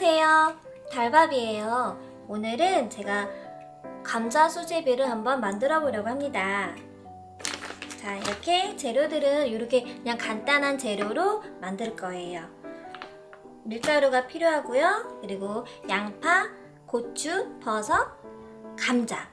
안녕하세요. 달밥이에요. 오늘은 제가 감자 수제비를 한번 만들어 보려고 합니다. 자, 이렇게 재료들은 이렇게 그냥 간단한 재료로 만들 거예요. 밀가루가 필요하고요. 그리고 양파, 고추, 버섯, 감자,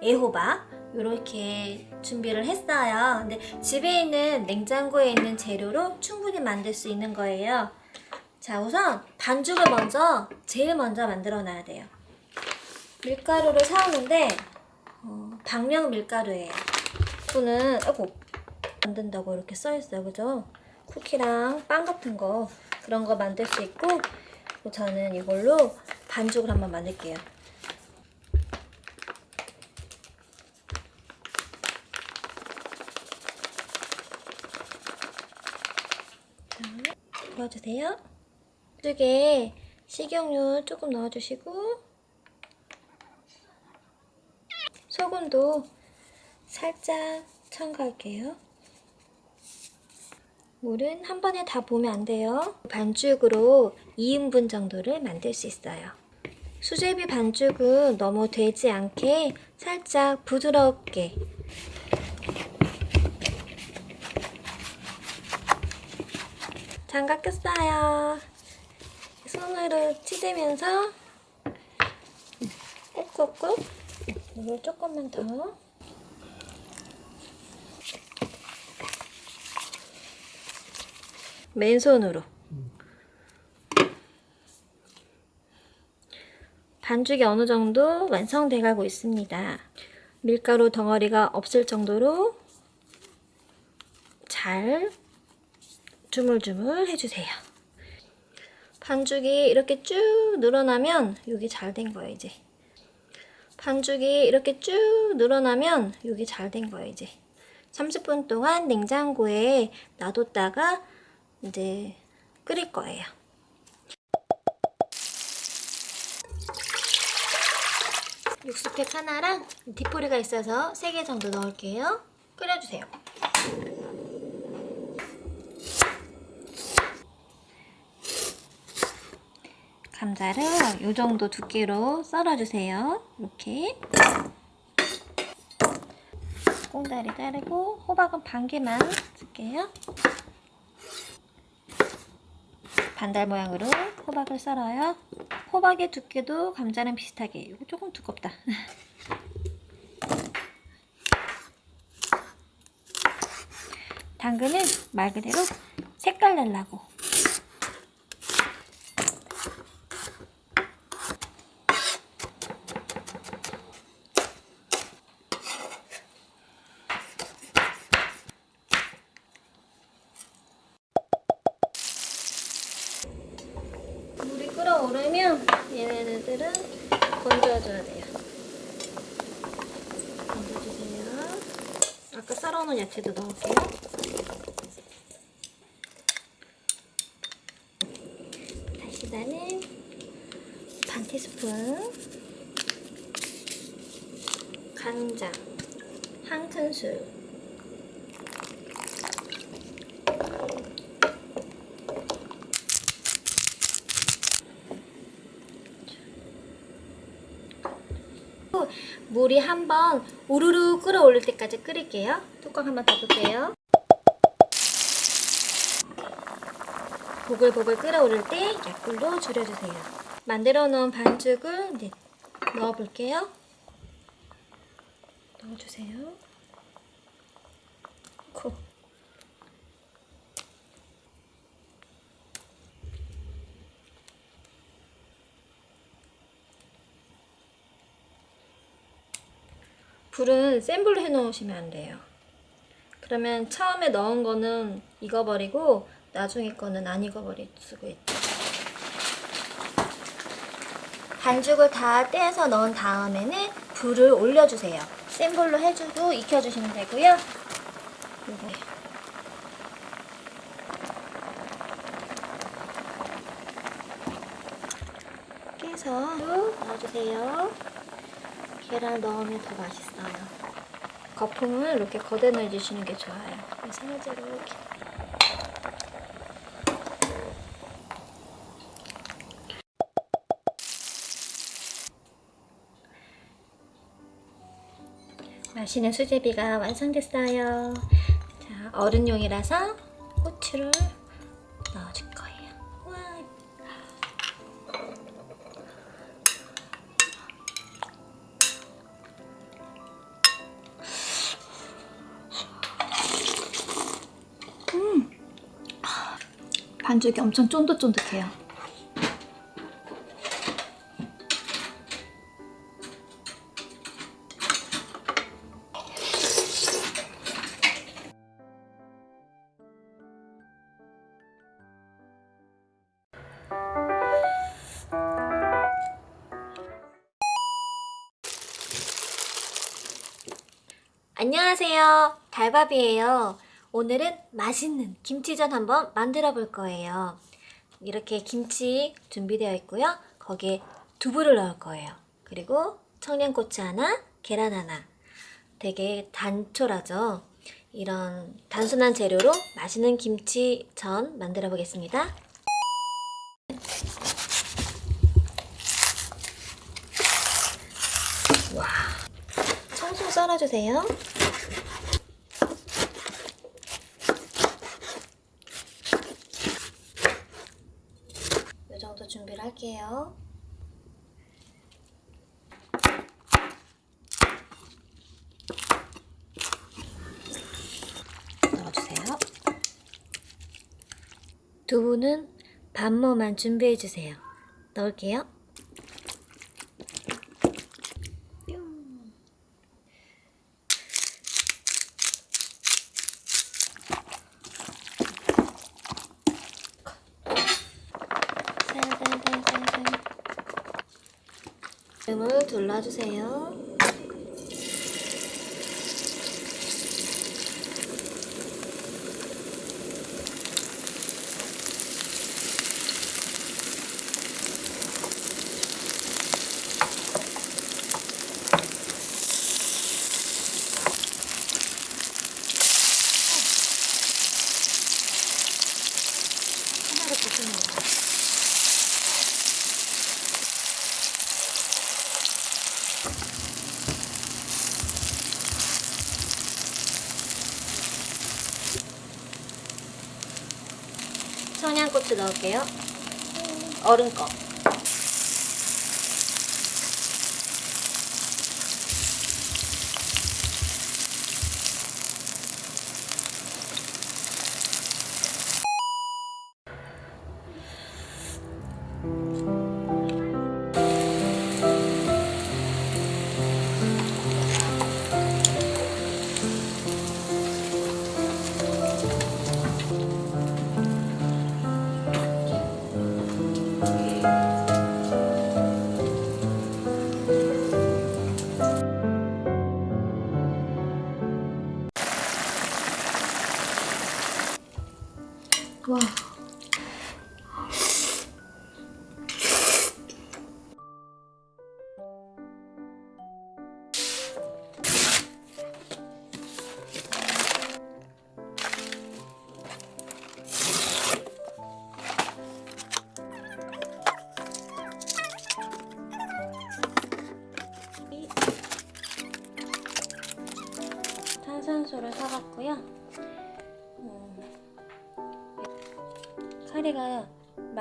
애호박 이렇게 준비를 했어요. 근데 집에 있는 냉장고에 있는 재료로 충분히 만들 수 있는 거예요. 자, 우선 반죽을 먼저 제일 먼저 만들어 놔야 돼요. 밀가루를 사오는데 어, 방명 밀가루예요. 이거는 아이고 만든다고 이렇게 써 있어요, 그죠? 쿠키랑 빵 같은 거 그런 거 만들 수 있고 저는 이걸로 반죽을 한번 만들게요. 자, 도와주세요. 이쪽에 식용유 조금 넣어주시고 소금도 살짝 첨가할게요. 물은 한 번에 다 부으면 안 돼요. 반죽으로 2인분 정도를 만들 수 있어요. 수제비 반죽은 너무 되지 않게 살짝 부드럽게 장갑 꼈어요. 손으로 치대면서 꾹꾹꾹 이걸 조금만 더 맨손으로 반죽이 어느 정도 완성돼 가고 있습니다. 밀가루 덩어리가 없을 정도로 잘 주물주물 해주세요. 반죽이 이렇게 쭉 늘어나면 여기 잘 된 거예요 이제. 반죽이 이렇게 쭉 늘어나면 여기 잘 된 거예요 이제. 30분 동안 냉장고에 놔뒀다가 이제 끓일 거예요. 육수팩 하나랑 디포리가 있어서 3개 정도 넣을게요. 끓여주세요. 감자를 이 정도 두께로 썰어주세요. 이렇게 꽁다리 자르고 호박은 반 개만 쓸게요. 반달 모양으로 호박을 썰어요. 호박의 두께도 감자랑 비슷하게 이거 조금 두껍다. 당근은 말 그대로 색깔 내려고 물이 끓어오르면 얘네들은 건져줘야 돼요. 건져주세요. 아까 썰어놓은 야채도 넣을게요. 다시다는 반 티스푼 간장 한 큰술 물이 한번 우르르 끓어올릴 때까지 끓일게요. 뚜껑 한번 덮을게요. 보글보글 끓어오를 때 약불로 줄여주세요. 만들어 놓은 반죽을 이제 넣어볼게요. 넣어주세요. 불은 센 불로 해놓으시면 안 돼요. 그러면 처음에 넣은 거는 익어버리고 나중에 거는 안 익어버릴 수가 있죠. 반죽을 다 떼서 넣은 다음에는 불을 올려주세요. 센 불로 해주고 익혀주시면 되고요. 요거. 깨서 넣어주세요. 계란 넣으면 더 맛있어요. 거품을 이렇게 거대넣어 주시는 게 좋아요. 그래서 사제로 이렇게. 맛있는 수제비가 완성됐어요. 자, 어른용이라서 꼬치를 넣어줄게요. 반죽이 엄청 쫀득쫀득해요. 안녕하세요. 달밥이에요. 오늘은 맛있는 김치전 한번 만들어 볼 거예요. 이렇게 김치 준비되어 있고요. 거기에 두부를 넣을 거예요. 그리고 청양고추 하나, 계란 하나. 되게 단촐하죠? 이런 단순한 재료로 맛있는 김치전 만들어 보겠습니다. 와, 청송 썰어주세요. 이 정도 할게요. 넣어주세요. 두부는 반모만 준비해주세요. 넣을게요. 뿅. 살살살살살. 둘러주세요. 하나를 볶으면 청양고추 넣을게요. 거.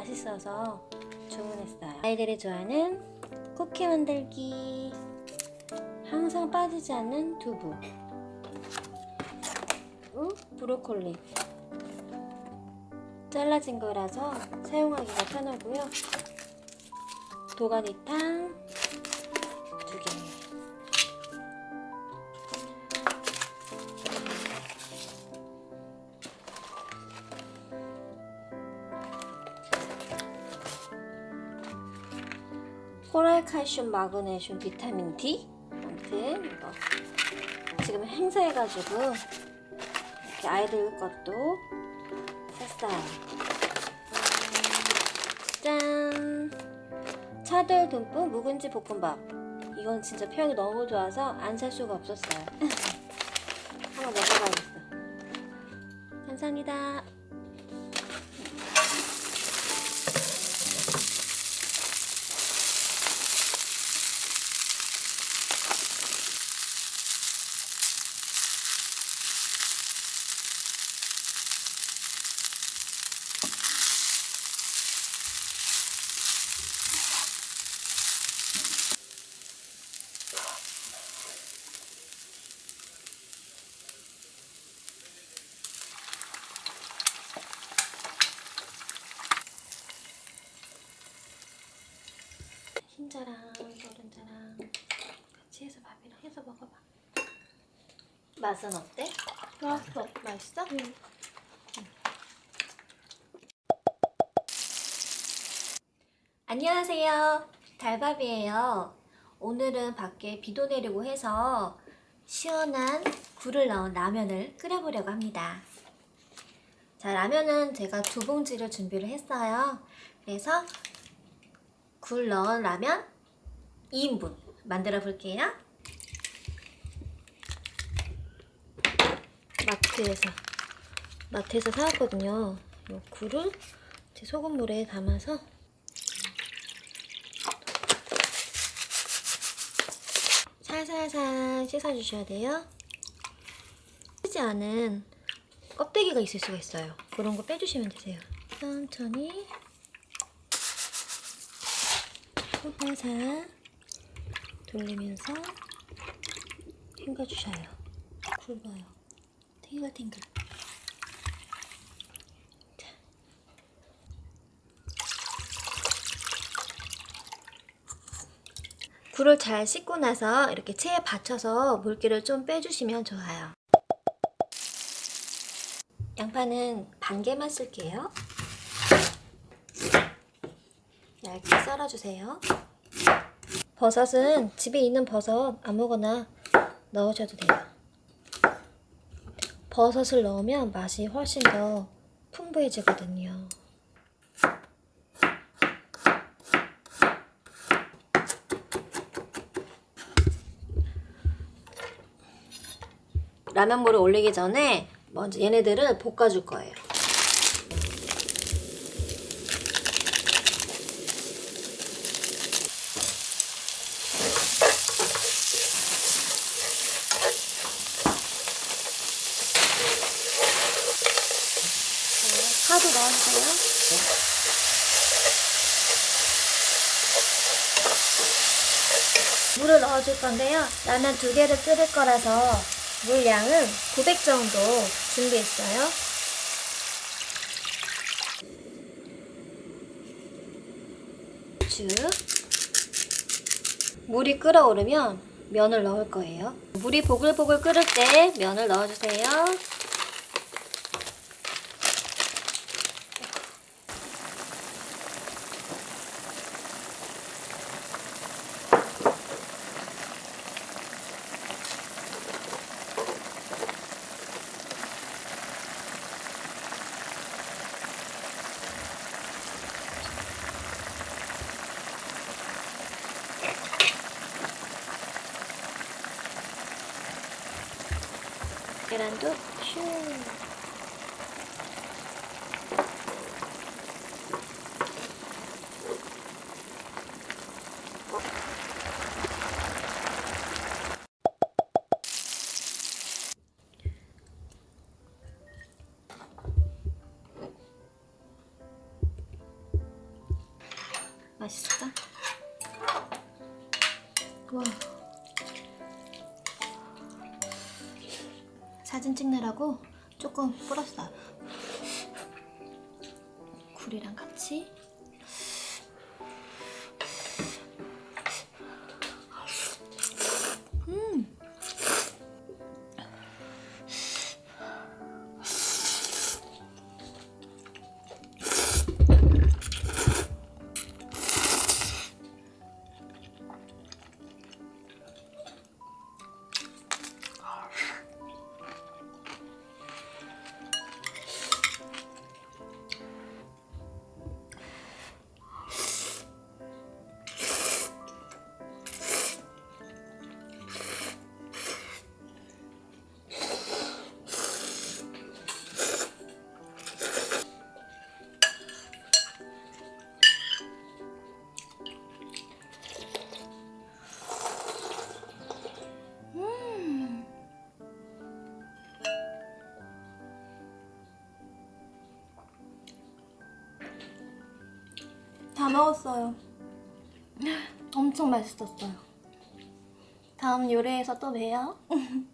맛있어서 주문했어요. 아이들이 좋아하는 쿠키 만들기. 항상 빠지지 않는 두부. 그리고 브로콜리. 잘라진 거라서 사용하기가 편하고요. 도가니탕 칼슘, 마그네슘, 비타민 D. 아무튼 이거 지금 행사해가지고 이렇게 아이들 것도 샀어요. 짠! 차돌 듬뿍 묵은지 볶음밥. 이건 진짜 평이 너무 좋아서 안 살 수가 없었어요. 한번 먹어봐야겠어. 감사합니다. 노른자랑 노른자랑 같이 해서 밥이랑 해서 먹어봐. 맛은 어때? 맛있어. 맛있어? 응. 안녕하세요. 달밥이에요. 오늘은 밖에 비도 내리고 해서 시원한 굴을 넣은 라면을 끓여보려고 합니다. 자, 라면은 제가 두 봉지를 준비를 했어요. 그래서 굴 넣은 라면 2인분 만들어 볼게요. 마트에서 마트에서 사왔거든요. 이 굴을 제 소금물에 담아서 살살살 씻어주셔야 돼요. 쓰지 않은 껍데기가 있을 수가 있어요. 그런 거 빼주시면 되세요. 천천히 살살 돌리면서 헹궈주셔요. 굵어요. 탱글탱글. 자. 굴을 잘 씻고 나서 이렇게 체에 받쳐서 물기를 좀 빼주시면 좋아요. 양파는 반 개만 쓸게요. 얇게 썰어주세요. 버섯은 집에 있는 버섯 아무거나 넣으셔도 돼요. 버섯을 넣으면 맛이 훨씬 더 풍부해지거든요. 라면물을 올리기 전에 먼저 얘네들을 볶아줄 거예요. 파도 넣어주세요. 물을 넣어줄 건데요. 라면 두 개를 끓일 거라서 물량은 900 정도 준비했어요. 쭉. 물이 끓어오르면 면을 넣을 거예요. 물이 보글보글 끓을 때 면을 넣어주세요. 계란도 슈. 맛있을까? 와. 사진 찍느라고 조금 불었어요. 굴이랑 같이. 먹었어요. 엄청 맛있었어요. 다음 요리에서 또 봬요.